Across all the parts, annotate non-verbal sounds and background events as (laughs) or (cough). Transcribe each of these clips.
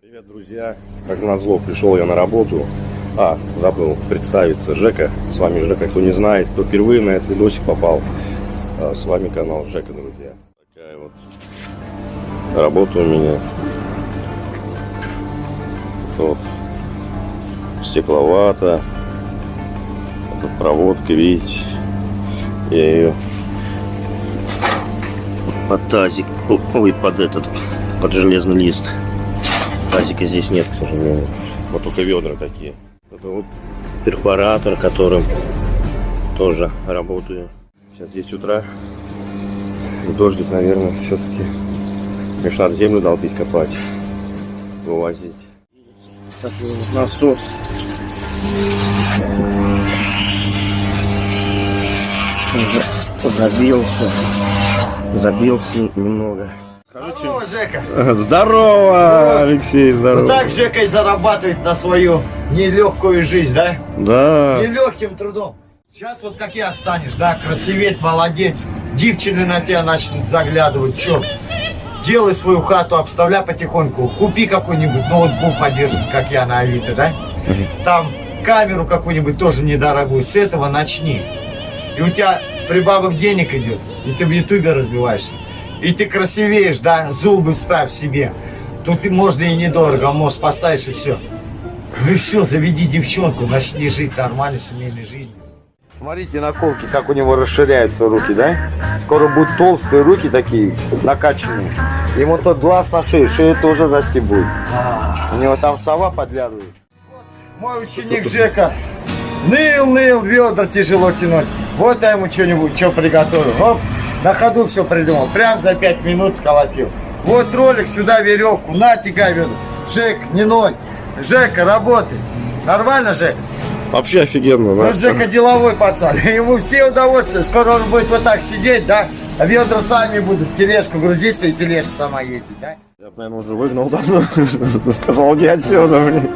Привет, друзья! Как назло, пришел я на работу. А, забыл представиться. Жека. С вами Жека. Кто не знает, кто впервые на этот видосик попал. А, С вами канал Жека, друзья. Такая вот работа у меня. Вот. Стекловата. Тут проводка, видите. Я ее под тазик, (laughs) ой, под этот, под железный лист. Тазика здесь нет, к сожалению. Вот только ведра такие. Это вот перфоратор, которым тоже работаю. Сейчас 10 утра. Дождик, наверное, все-таки. Конечно, надо землю долбить, копать, вывозить. Такой вот насос. Забился. Забился немного. Здорово, Жека. Здорово, Алексей, Вот здорово. так Жека и зарабатывает на свою нелегкую жизнь, да? Да. Нелегким трудом. Сейчас вот как я станешь, да, красиветь, молодец. Девчины на тебя начнут заглядывать. Че? Делай свою хату, обставляй потихоньку. Купи какой-нибудь ноутбук подержит, как я на Авито, да? Там камеру какую-нибудь тоже недорогую. С этого начни. И у тебя прибавок денег идет. И ты в Ютубе развиваешься. И ты красивеешь, да? Зубы вставь себе. Тут можно и недорого, а мост поставишь и все. Ну и все, заведи девчонку, начни жить нормальной семейной жизнью. Смотрите наколки, как у него расширяются руки, да? Скоро будут толстые руки такие, накачанные. Ему тот глаз на шее, шея тоже расти будет. У него там сова подглядывает. Мой ученик Жека ныл, ныл, ведра тяжело тянуть. Вот я ему что-нибудь, что приготовил. Оп, на ходу все придумал. Прям за пять минут сколотил. Вот ролик, сюда веревку, на, тягай ведра. Жек, не ной. Жека, работай. Нормально, Жек? Вообще офигенно, Ну, да? Жека деловой пацан. (laughs) Ему все удовольствия. Скоро он будет вот так сидеть, да? А ведра сами будут тележку грузиться и тележка сама ездить, да? Я бы, наверное, уже выгнал давно. (laughs) Сказал, не отсюда, блин.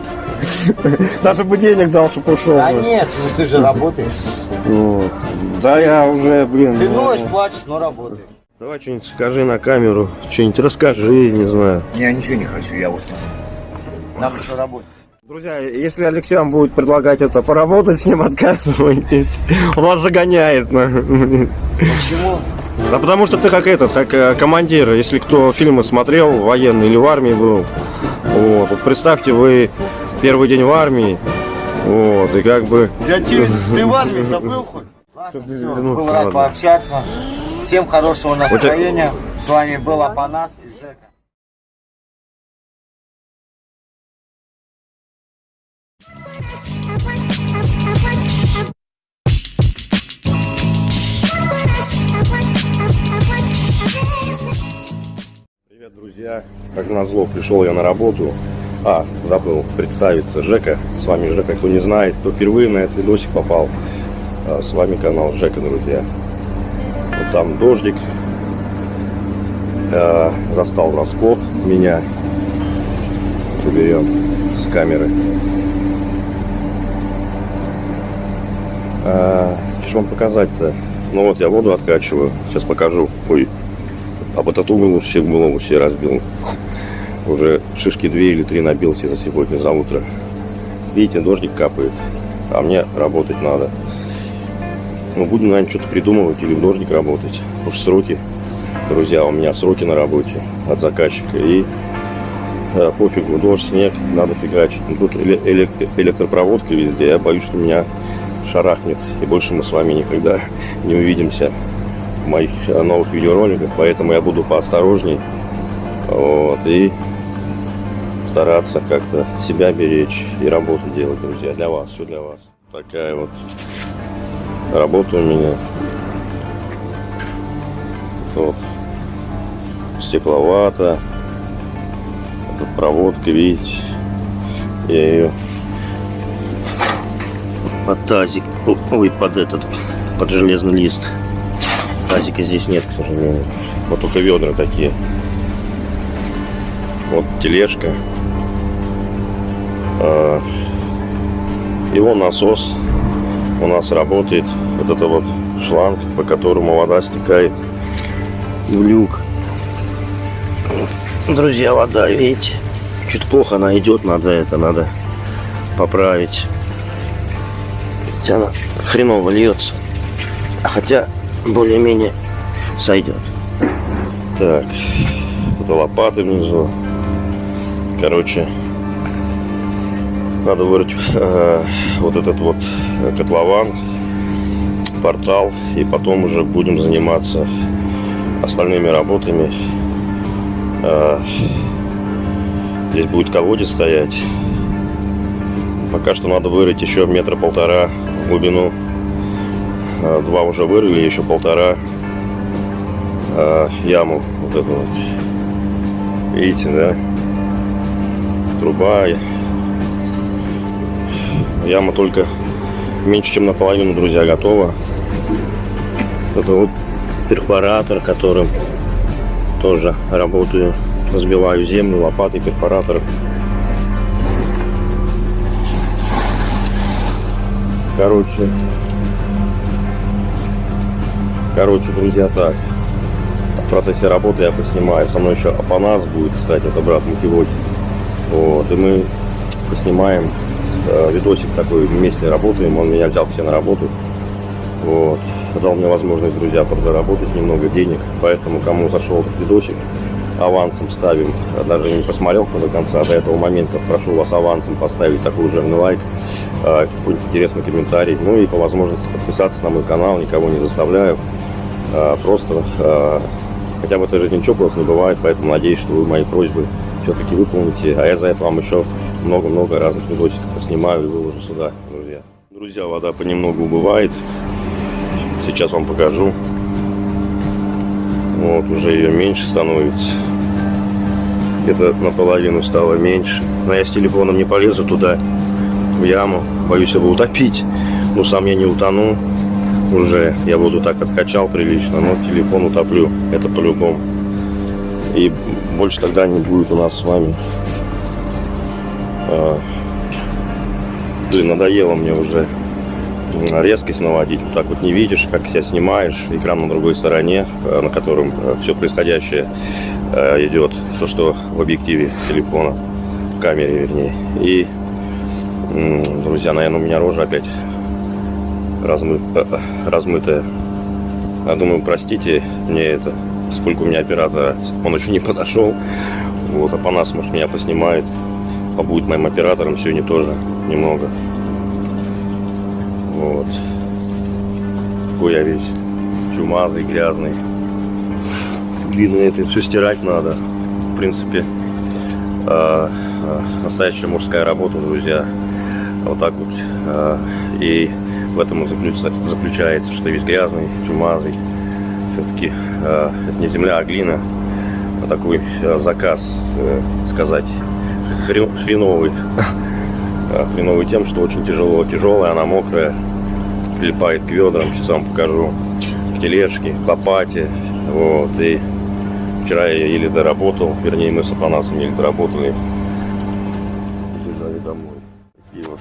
(laughs) Даже бы денег дал, чтобы ушел. Да нет, ну ты же работаешь. Вот. Да я уже, блин. Ты ну, ноешь, плачешь, но работаешь. Давай что-нибудь скажи на камеру. Что-нибудь расскажи, не знаю. Я ничего не хочу, я устал. Нам еще работать. Друзья, если Алексей вам будет предлагать это поработать с ним, (laughs) отказывайтесь. Он вас загоняет. Почему? Да потому что ты как этот, как э, командир, если кто фильмы смотрел, военный или в армии был. Вот, вот представьте, вы первый день в армии, вот, и как бы... Я тебе, ты в армии забыл хоть? Ладно, все, был рад пообщаться. Всем хорошего настроения. С вами был Апанас и Жека. Привет, друзья! Как назло, пришел я на работу. А, забыл представиться. Жека. С вами Жека. Кто не знает, кто впервые на этот видосик попал. а, С вами канал Жека, друзья. Вот там дождик. А, Застал врасплох меня. Уберем с камеры. А, Что вам показать-то? Ну вот я воду откачиваю. Сейчас покажу. Ой, об этот угол все голову все разбил. Уже шишки две или три набил себе за сегодня, за утро. Видите, дождик капает. А мне работать надо. Ну, будем, наверное, что-то придумывать или в дождик работать. Уж сроки, друзья, у меня сроки на работе от заказчика. И э, пофигу, дождь, снег, надо фигачить. Ну, Тут эле- элек- электропроводка везде. Я боюсь, что меня шарахнет. И больше мы с вами никогда (laughs) не увидимся в моих э, новых видеороликах, поэтому я буду поосторожней. Вот, и стараться как-то себя беречь и работу делать, друзья, для вас, все для вас. Такая вот работа у меня. Вот. Стекловата. Тут проводка, видите. Я ее под тазик, (laughs) ой, под этот, под железный лист. Тазика здесь нет, к сожалению. Вот только ведра такие. Вот тележка. И вон насос у нас работает. Вот это вот шланг, по которому вода стекает в люк. Друзья, вода, видите? Чуть плохо она идет, надо это, надо поправить. Ведь она хреново льется. А Хотя более-менее сойдет. Так, это лопаты внизу. Короче, надо вырыть э, вот этот вот котлован, портал, и потом уже будем заниматься остальными работами. Э, здесь будет колодец стоять. Пока что надо вырыть еще метра полтора в глубину. Э, Два уже вырыли, еще полтора э, яму вот эту вот. Видите, да? Труба. Яма только меньше, чем наполовину, друзья, готова. Это вот перфоратор, которым тоже работаю. Разбиваю землю лопатой, перфоратором. Короче, короче, друзья, так. В процессе работы я поснимаю. Со мной еще Апанас будет, кстати, это брат Мутивоки. Вот, и мы поснимаем э, видосик такой, вместе работаем. Он меня взял все на работу. Вот. Дал мне возможность, друзья, подзаработать немного денег. Поэтому, кому зашел этот видосик, авансом ставим. Даже не посмотрел кто до конца, до этого момента. Прошу вас авансом поставить такой жирный лайк, э, какой-нибудь интересный комментарий. Ну и по возможности подписаться на мой канал, никого не заставляю. Э, Просто э, хотя в этой жизни ничего просто не бывает, поэтому надеюсь, что вы мои просьбы все-таки выполните. А я за это вам еще много-много разных видосиков поснимаю и выложу сюда, друзья. Друзья, вода понемногу убывает. Сейчас вам покажу. Вот, уже ее меньше становится. Где-то наполовину стало меньше. Но я с телефоном не полезу туда, в яму. Боюсь его утопить. Но сам я не утону. Уже я воду так откачал прилично, но телефон утоплю. Это по-любому. И больше тогда не будет у нас с вами. А, блин, надоело мне уже резкость наводить. Так вот не видишь, как себя снимаешь. Экран на другой стороне, э, на котором все происходящее э, идет. То, что в объективе телефона, в камере вернее. И, друзья, наверное, у меня рожа опять размы- э, э, размытая. Я думаю, простите мне это, сколько у меня оператора. Он еще не подошел. Вот, а по нас, может, меня поснимает. Побудет моим оператором сегодня тоже немного. Вот. Какой я весь чумазый, грязный. Видно, это все стирать надо. В принципе, а, настоящая мужская работа, друзья. Вот так вот. А, И в этом и заключ- заключается, что весь грязный, чумазый. Все-таки это не земля, а глина. Такой а, заказ, э, сказать, хрен- хреновый. Хреновый тем, что очень тяжело. Тяжелая, она мокрая, прилипает к ведрам. Сейчас вам покажу. В тележке, в лопате. Вот. И вчера я еле доработал. Вернее, мы с Апанасом еле доработали. Бежали домой. Такие вот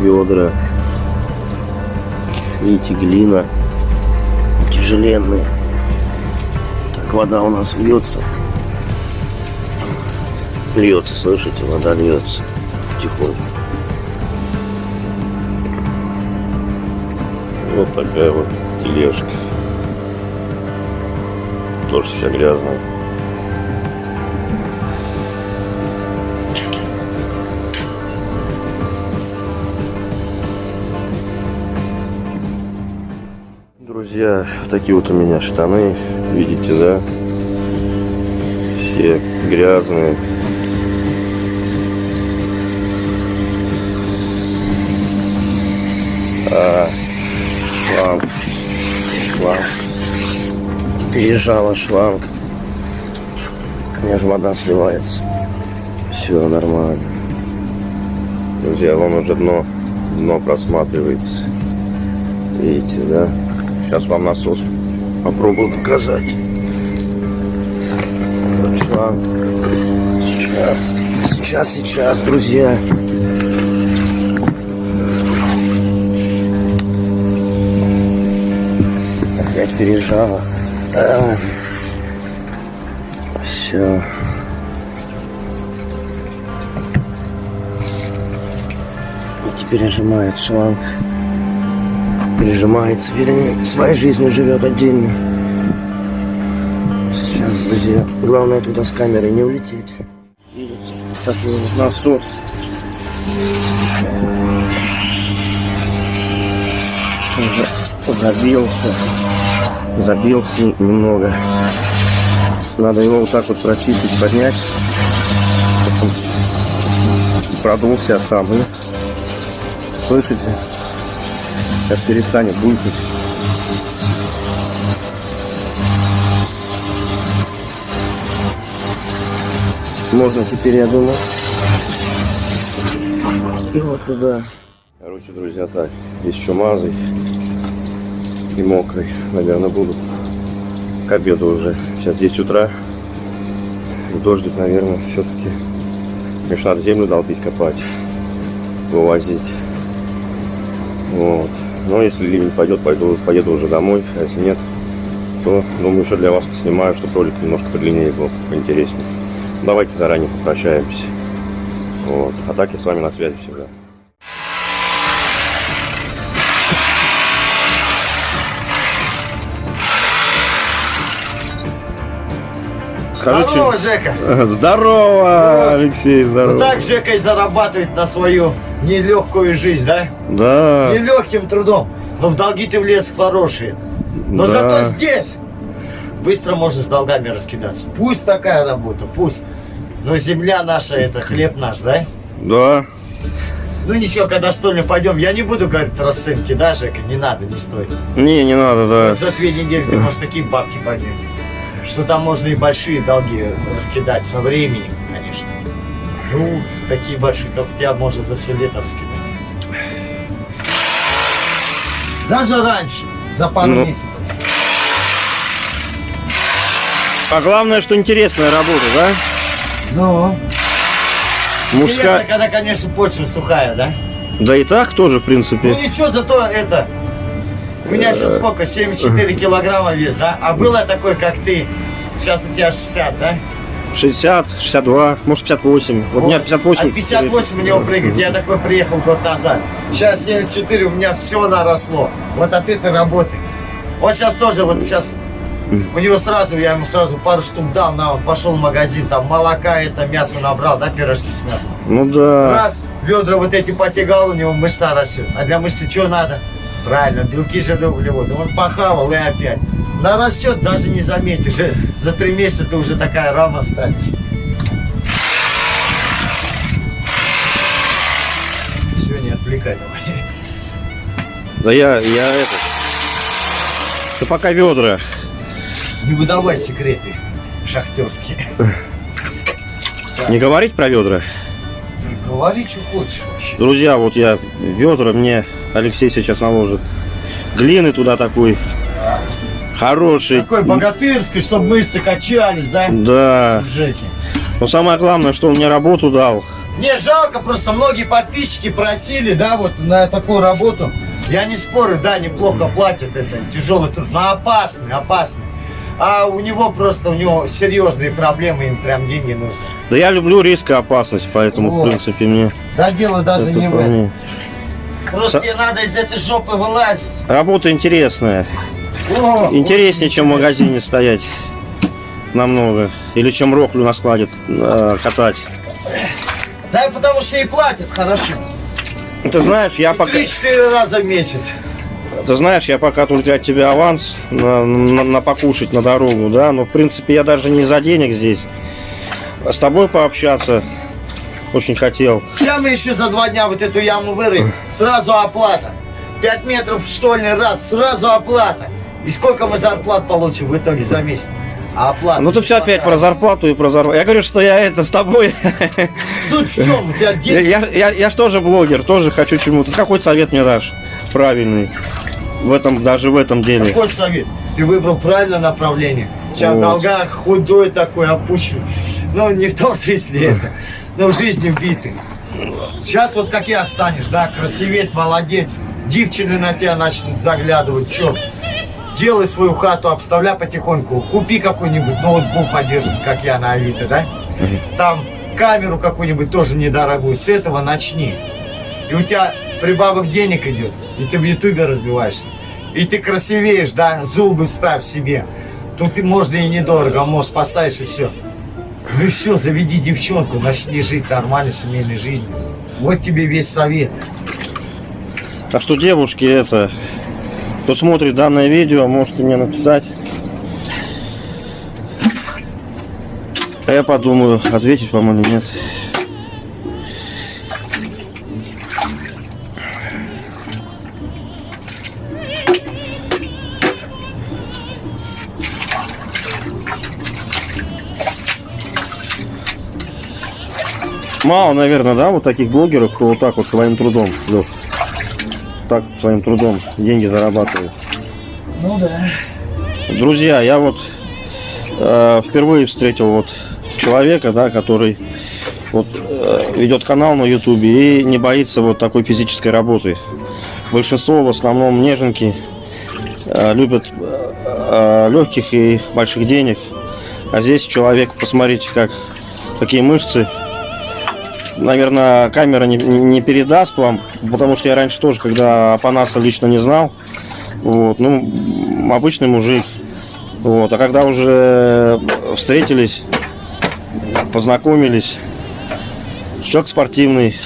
ведра. Видите, глина. Тяжеленные. Так, вода у нас льется. Льется, слышите, вода льется тихонько. Вот такая вот тележка. Тоже вся грязная. Друзья, такие вот у меня штаны, видите, да? Все грязные. Шланг, шланг. Пережала шланг. У меня же вода сливается. Все нормально. Друзья, вон уже дно, дно просматривается. Видите, да? Сейчас вам насос попробую показать. Вот шланг. Сейчас, сейчас, сейчас, друзья. пережала. Все. И теперь нажимает шланг. Прижимается, вернее, своей жизнью живет отдельно. Сейчас, друзья, главное туда с камерой не улететь. Видите, такой вот ну, насос. Уже забился. Забился немного. Надо его вот так вот прочистить, поднять. Продулся сам. И, слышите? Сейчас перестанет булькать. Можно теперь, я думаю. И вот туда. Короче, друзья, так, здесь чумазый и мокрый, наверное, будут к обеду уже. Сейчас 10 утра. Дождик, наверное, все-таки. Конечно, надо землю долбить, копать, вывозить. Вот. Но если ливень пойдет, пойду, поеду уже домой. А если нет, то думаю, что для вас снимаю, чтобы ролик немножко подлиннее был, поинтереснее. Давайте заранее попрощаемся. Вот. А так я с вами на связи Скажите. Здорово, Жека. (laughs) Здорово, Алексей, Вот здорово. так Жека и зарабатывает на свою нелегкую жизнь, да? Да, Нелегким трудом. Но в долги ты влез хорошие. Но да. зато здесь быстро можно с долгами раскидаться. Пусть такая работа, пусть. Но земля наша, это хлеб наш, да? Да. Ну ничего, когда что ли пойдем, я не буду говорить расценки, да, Жека? Не надо, не стоит. Не, не надо, да. За две недели ты можешь такие бабки поднять. Что там можно и большие долги раскидать со временем, конечно. Ну, такие большие, как у тебя можно за все лето раскидать. Даже раньше, за пару Ну. месяцев. А главное, что интересная работа, да? Ну, Мужская. интересно, когда, конечно, почва сухая, да? Да и так тоже, в принципе. Ну ничего, зато это... У меня сейчас сколько? 74 (laughs) килограмма вес, да? А было такой, как ты. Сейчас у тебя 60, да? 60, 62, может 58. Вот у меня 58. От 58 у него прыгать. Я такой приехал год назад. Сейчас 74, у меня все наросло. Вот от этой работы. Он сейчас тоже, вот сейчас у него сразу, я ему сразу пару штук дал, на, он пошел в магазин, там молока, это мясо набрал, да, пирожки с мясом. Ну да. Раз, ведра вот эти потягал, у него мышца растет. А для мышцы что надо? Правильно, белки, жиры, углеводы. Он похавал и опять. Нарастет, даже не заметишь. За три месяца ты уже такая рама станешь. Все, не отвлекай давай. Да я, я это. Да пока ведра. Не выдавай секреты шахтерские. Не говорить про ведра. Говори, что хочешь. Друзья, вот я ведра мне Алексей сейчас наложит. Глины туда такой. Хороший. Такой богатырский, чтобы мышцы качались, да? Да. Но самое главное, что он мне работу дал. Мне жалко, просто многие подписчики просили, да, вот на такую работу. Я не спорю, да, неплохо платят, это тяжелый труд, но опасный, опасный. А у него просто, у него серьезные проблемы, им прям деньги нужны. Да я люблю риск и опасность, поэтому, Вот. в принципе, мне Да дело даже не в этом. Просто тебе надо из этой жопы вылазить. Работа интересная. О, Интереснее, чем в магазине стоять. Намного. Или чем роклю на складе э, катать. Да потому что и платят хорошо. Ты знаешь, я пока... Три-четыре раза в месяц. Ты знаешь, я пока только от тебя аванс на, на- на покушать на дорогу, да, но в принципе я даже не за денег здесь. А С тобой пообщаться очень хотел. Сейчас мы еще за два дня вот эту яму вырыем. Сразу оплата. Пять метров штольный раз, сразу оплата. И сколько мы зарплат получим в итоге за месяц? А оплата? Ну ты все опять про зарплату и про зарплату. Я говорю, что я это с тобой. Суть в чем? У тебя Я, деньги... я, я, я ж тоже блогер, тоже хочу чему-то. Какой совет мне дашь? Правильный. В этом, даже в этом деле. Какой совет? Ты выбрал правильное направление. Сейчас Вот. долгах худой такой, опущенный. Ну, не в том смысле это. Но в жизни убитый. Сейчас вот как я станешь, да, красиветь, молодец. Девчины на тебя начнут заглядывать. Че? Делай свою хату, обставляй потихоньку. Купи какой-нибудь ноутбук подержит, как я на Авито, да? Там камеру какую-нибудь тоже недорогую. С этого начни. И у тебя прибавок денег идет, и ты в ютубе развиваешься. И ты красивеешь, да, зубы вставь себе. Тут можно и недорого, мост поставишь и все. Ну и все, заведи девчонку, начни жить нормальной семейной жизнью. Вот тебе весь совет. Так что, девушки, это, кто смотрит данное видео, можете мне написать. А я подумаю, ответить вам или нет. Мало, наверное, да, вот таких блогеров, кто вот так вот своим трудом, Лёх, так своим трудом деньги зарабатывает. Ну да. Друзья, я вот э, впервые встретил вот человека, да, который вот э, ведет канал на ютубе и не боится вот такой физической работы. Большинство в основном неженки э, любят э, легких и больших денег. А здесь человек, посмотрите, как какие мышцы. Наверное, камера не, не- передаст вам, потому что я раньше тоже, когда Апанаса лично не знал, вот, ну, обычный мужик. Вот, а когда уже встретились, познакомились, человек спортивный.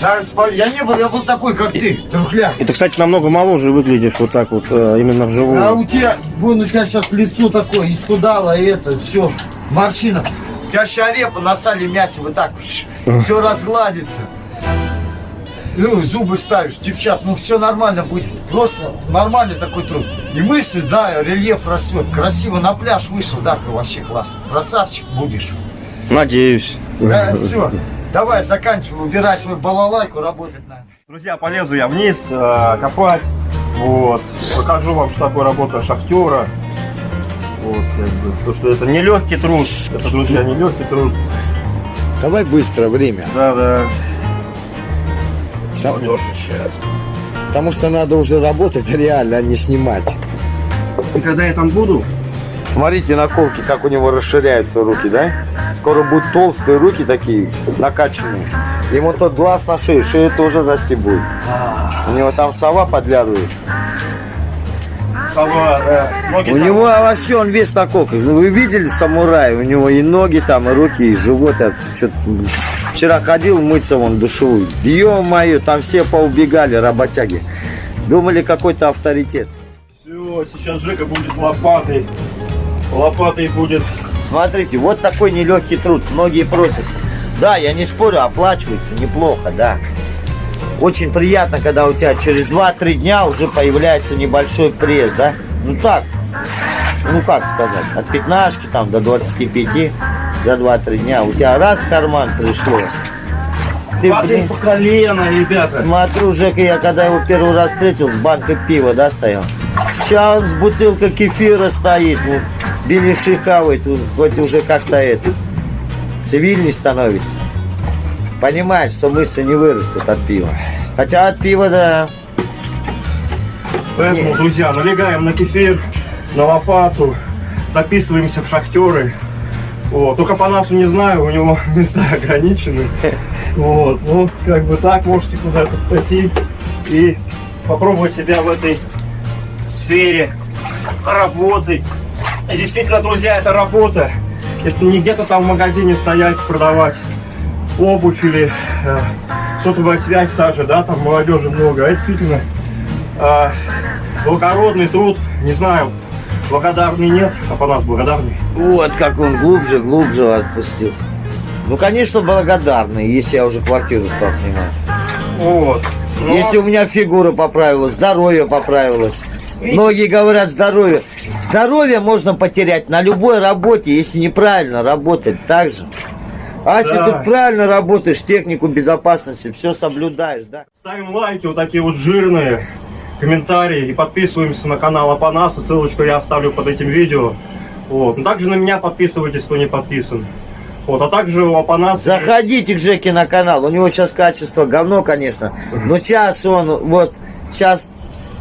Да, я не был, я был такой, как ты, трухляк. И ты, кстати, намного моложе выглядишь вот так вот, э, именно вживую. А у тебя, вон у тебя сейчас лицо такое, исхудало, и это, все, морщина. У тебя щарепа на сале мясе вот так, все разгладится. Ну, зубы ставишь, девчат, ну все нормально будет. Просто нормальный такой труд. И мышцы, да, рельеф растет. Красиво на пляж вышел, да, вообще классно. Красавчик будешь. Надеюсь. Да, все. Давай, заканчивай, убирай свою балалайку, работать надо. Друзья, полезу я вниз э, копать. Вот. Покажу вам, что такое работа шахтера. Вот, как бы, то, что это не легкий труд. Это, друзья, не легкий труд. Давай быстро, время. Да, да. сейчас. Потому что надо уже работать реально, а не снимать. И когда я там буду, Смотрите наколки, как у него расширяются руки, да? Скоро будут толстые руки такие, накачанные. Ему тот глаз на шее, шея тоже расти будет. У него там сова подглядывает. Сова, да, ноги У там- него вообще он весь на колках. Вы видели самурая? У него и ноги там, и руки, и живот. Вчера ходил мыться вон душевую. Ё-моё, там все поубегали, работяги. Думали, какой-то авторитет. Все, сейчас Жека будет лопатой. Лопатой будет. Смотрите, вот такой нелегкий труд. Многие просят. Да, я не спорю, оплачивается неплохо, да. Очень приятно, когда у тебя через 2-3 дня уже появляется небольшой пресс, да? Ну так, ну как сказать, от пятнашки там до 25 за 2-3 дня. У тебя раз в карман пришло. Ты, блин, по колено, ребята. Смотрю, Жека, я когда его первый раз встретил, с банкой пива, да, стоял. Сейчас он с бутылкой кефира стоит, вот, беляши хавает, вот, хоть уже как-то это, цивильный становится. Понимаешь, что мышцы не вырастут от пива. Хотя от пива, да, Поэтому, Нет. друзья, налегаем на кефир, на лопату, записываемся в шахтеры. Вот. Только по насу не знаю, у него (laughs) места ограничены. (laughs) Вот. Ну, как бы так, можете куда-то пойти и попробовать себя в этой сфере работы. И Действительно, друзья, это работа. Это не где-то там в магазине стоять, продавать обувь или э, сотовая связь та же, да, там молодежи много. А это действительно а, благородный труд, не знаю, благодарный нет, а по нас благодарный. вот как он глубже, глубже отпустился. Ну, конечно, благодарный, если я уже квартиру стал снимать. Вот. Но Если у меня фигура поправилась, здоровье поправилось. Многие говорят здоровье. Здоровье можно потерять на любой работе, если неправильно работать так же. А если Да. тут правильно работаешь, технику безопасности, все соблюдаешь, да? ставим лайки, вот такие вот жирные, комментарии и подписываемся на канал Апанаса, ссылочку я оставлю под этим видео. Вот. Ну, также на меня подписывайтесь, кто не подписан. Вот, а также у Апанаса... Заходите к Жеке на канал, у него сейчас качество говно, конечно. Но сейчас он, вот, сейчас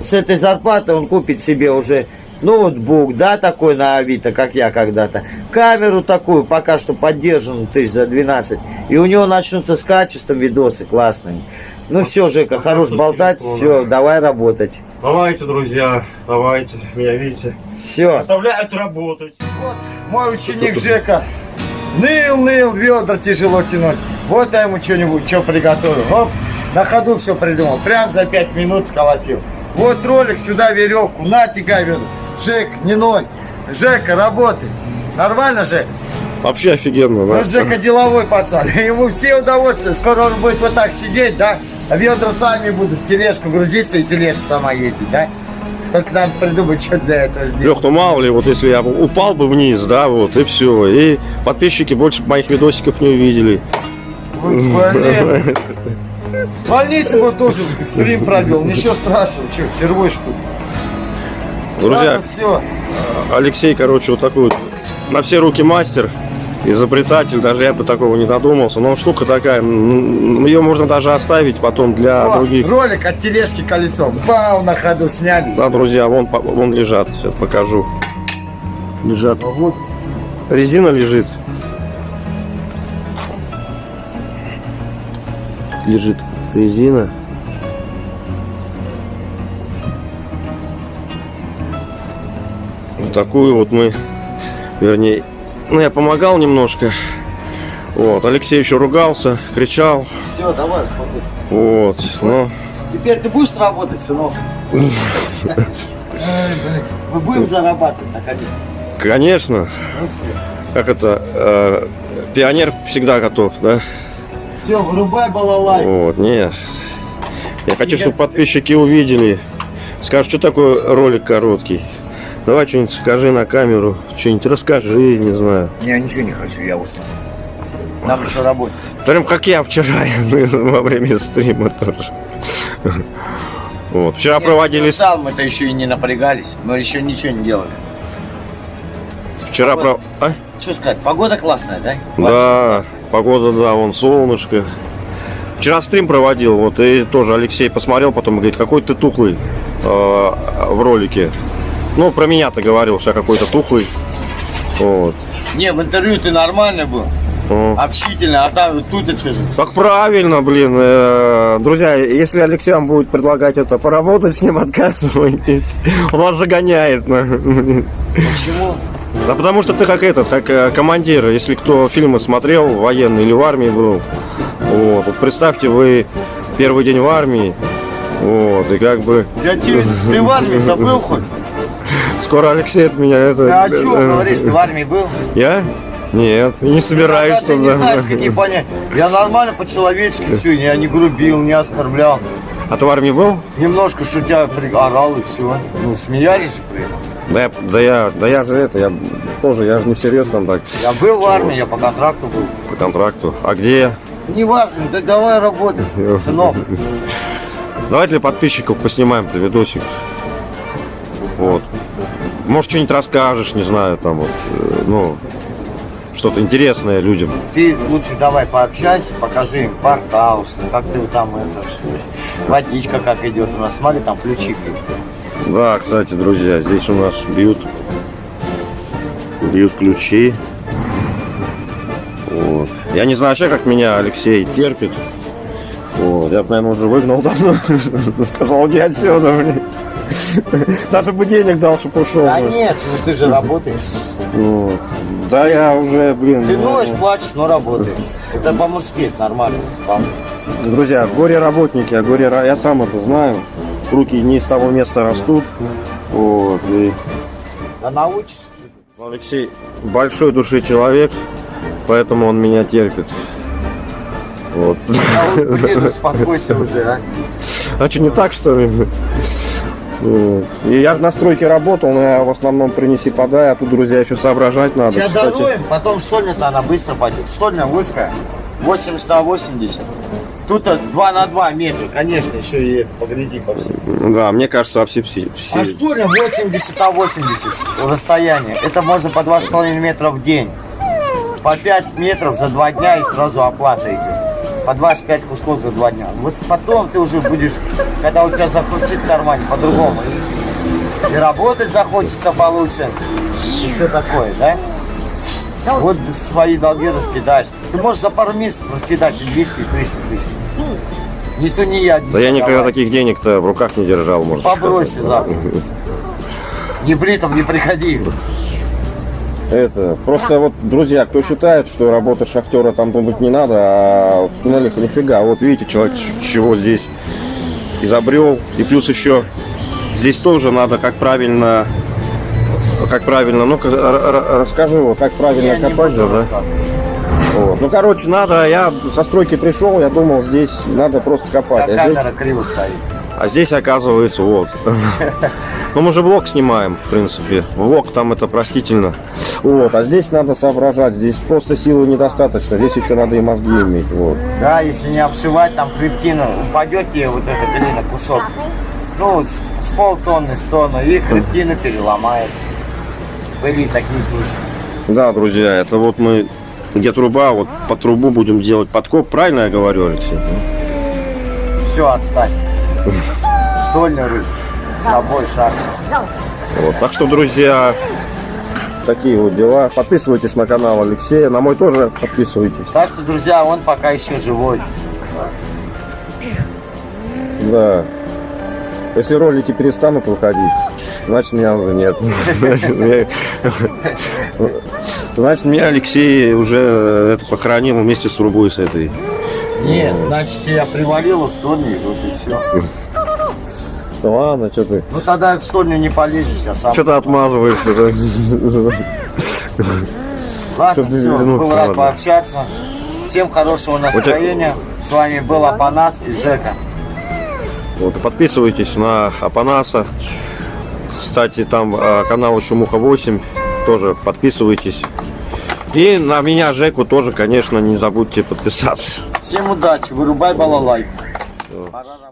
с этой зарплаты он купит себе уже ноутбук, да, такой на Авито, как я когда-то. Камеру такую, пока что поддержанную, тысяч за 12. И у него начнутся с качеством видосы классные. Ну все, Жека, хорош болтать, все, давай работать. Давайте, друзья, давайте, меня видите. Все. Оставляют работать. Вот мой ученик Жека. Ныл, ныл, ведра тяжело тянуть. Вот я ему что-нибудь, что приготовил. Оп, на ходу все придумал. Прям за пять минут сколотил. Вот ролик, сюда веревку, на тягай ведра. Жек, не ной. Жека, работай. Нормально, Жек? Вообще офигенно, Ну, да? Жека деловой пацан. (laughs) Ему все удовольствие. Скоро он будет вот так сидеть, да? А ведра сами будут тележку грузиться и тележка сама ездить, да? Только надо придумать, (laughs) что для этого сделать. Лех, ну мало ли, вот если я упал бы вниз, да, вот, и все. И подписчики больше моих видосиков не увидели. Блин. (laughs) В больнице бы тоже стрим провел. Ничего страшного, что, впервые что ли? Друзья, все. Алексей, короче, вот такой вот на все руки мастер, изобретатель, даже я бы такого не додумался. Но штука такая, ее можно даже оставить потом для других. Ролик от тележки колесом. Пау, на ходу сняли. Да, друзья, вон, вон лежат, сейчас покажу. Лежат. Вот. Резина лежит. Лежит резина. Вот такую вот мы, вернее, ну я помогал немножко. Вот, Алексей еще ругался, кричал. Все, давай, смотри. Вот, но Теперь ты будешь работать, сынок? Мы будем зарабатывать, наконец. конечно, Ну все. как это, э, пионер всегда готов, да? Все, вырубай балалай. Вот, нет. Я хочу, чтобы подписчики увидели. Скажут, что такое ролик короткий. Давай что-нибудь скажи на камеру, что-нибудь расскажи, не знаю. Я ничего не хочу, я устал. Нам еще работать. Прям как я вчера (laughs) во время стрима тоже. Вот. Вчера проводили, Сал мы-то еще и не напрягались. Мы еще ничего не делали. вчера про... А? Что сказать, погода классная, да? Да, погода, да, вон солнышко. Вчера стрим проводил, вот, и тоже Алексей посмотрел, потом говорит, какой ты тухлый э, в ролике. Ну, про меня-то говорил, что я какой-то тухлый. Вот. Не, в интервью ты нормальный был, О. общительный, а там тут ты что же? Так правильно, блин. э, Друзья, если Алексей вам будет предлагать это, поработать с ним, отказывайтесь. Он вас загоняет. Почему? Да потому что ты как этот, как э, командир, если кто фильмы смотрел, военный или в армии был. Вот, вот представьте, вы первый день в армии, вот, и как бы Я тебе, ты в армии-то был хоть? Скоро Алексей от меня это... Ты о чем э, говоришь, ты в армии был? Я? Нет, не собираюсь Ты не туда. знаешь, какие понятия. Я нормально по-человечески все, я не грубил, не оскорблял. А ты в армии был? Немножко шутя орал и все. Ну, смеялись при этом. Да я, да я, да я же это, я тоже, я же не всерьез там так Я был в армии, я по контракту был. по контракту. А где? Не важно, да давай работай, сынок. Давай для подписчиков поснимаем-то видосик. Вот. Может, что-нибудь расскажешь, не знаю, там вот, э, ну, что-то интересное людям. Ты лучше давай пообщайся, покажи им хаус, как ты там это, водичка как идет у нас, смотри, там ключи бьют. Да, кстати, друзья, здесь у нас бьют, бьют ключи. Вот. Я не знаю вообще, как меня Алексей терпит. Вот. Я бы, наверное, уже выгнал давно. (laughs) Сказал, не отсюда, блин. (laughs) Даже бы денег дал, чтобы ушел. Да нет, ну ты же работаешь. Вот. Да я уже, блин. Ты ну, ноешь, плачешь, но работаешь. Это по-мужски, это нормально. Друзья, горе-работники, а горе я сам это знаю. Руки не из того места растут. Вот. И Да научишься. Алексей большой души человек, поэтому он меня терпит. Вот. А вот, блин, (laughs) успокойся уже, а. А что, не так, что ли? И я на стройке работал, но я в основном принеси подай, а тут, друзья, еще соображать надо. Сейчас Кстати, даруем, потом штольня-то она быстро пойдет. Штольня узкая, 80 на 80. Тут 2 на 2 метра, конечно, еще и это, погляди по всему. Да, мне кажется, все, все, А штольня 80 на 80 расстояние. Это можно по 2,5 метра в день. По 5 метров за 2 дня и сразу оплата идет. По 25 кусков за 2 дня. Вот потом ты уже будешь, когда у тебя захрустит кармане, по-другому. И работать захочется получше. И все такое, да? Вот свои долги раскидаешь. Ты можешь за пару месяцев раскидать и 200, и 300 тысяч. Не то не я. Да я никогда таких денег-то в руках не держал, может. Сказать. завтра. Не бритом не приходи. Это, просто вот, друзья, кто считает, что работа шахтера там думать не надо, а в туннелях нифига. Вот видите, человек чего здесь изобрел. И плюс еще здесь тоже надо как правильно, как правильно, ну-ка, расскажи, как правильно Я копать, буду да? Вот. Ну, короче, надо, я со стройки пришел, я думал, здесь надо просто копать. Да, А здесь, камера криво стоит. А здесь оказывается, вот. (laughs) Ну, мы же влог снимаем, в принципе. Влог там это простительно. Вот, а здесь надо соображать, здесь просто силы недостаточно, здесь еще надо и мозги иметь, вот. Да, если не обшивать, там хребтина, упадет тебе вот эта глина, кусок. Ну, с, с полтонны, с тонны, и хребтину переломает. Были такие случаи. Да, друзья, это вот мы, где труба, вот по трубу будем делать подкоп, правильно я говорю, Алексей? Все, отстань. Стольный рыб. Собой шаг. Вот. Так что, друзья, такие вот дела. Подписывайтесь на канал Алексея, на мой тоже подписывайтесь. Так что, друзья, он пока еще живой. Да. Если ролики перестанут выходить, значит меня уже нет. (laughs) Значит, меня Алексей уже это похоронил вместе с трубой с этой. Нет, значит, я привалил в стольник, вот и все. Да ладно, что ты? Ну тогда в стольню не полезешь, я сам. Что ты отмазываешься? Ладно, все, был рад пообщаться. Всем хорошего настроения. С вами был Апанас и Жека. Вот, и подписывайтесь на Апанаса. Кстати, там э, канал еще Муха 8. Тоже подписывайтесь. И на меня, Жеку, тоже, конечно, не забудьте подписаться. Всем удачи, вырубай балалайку. Работать.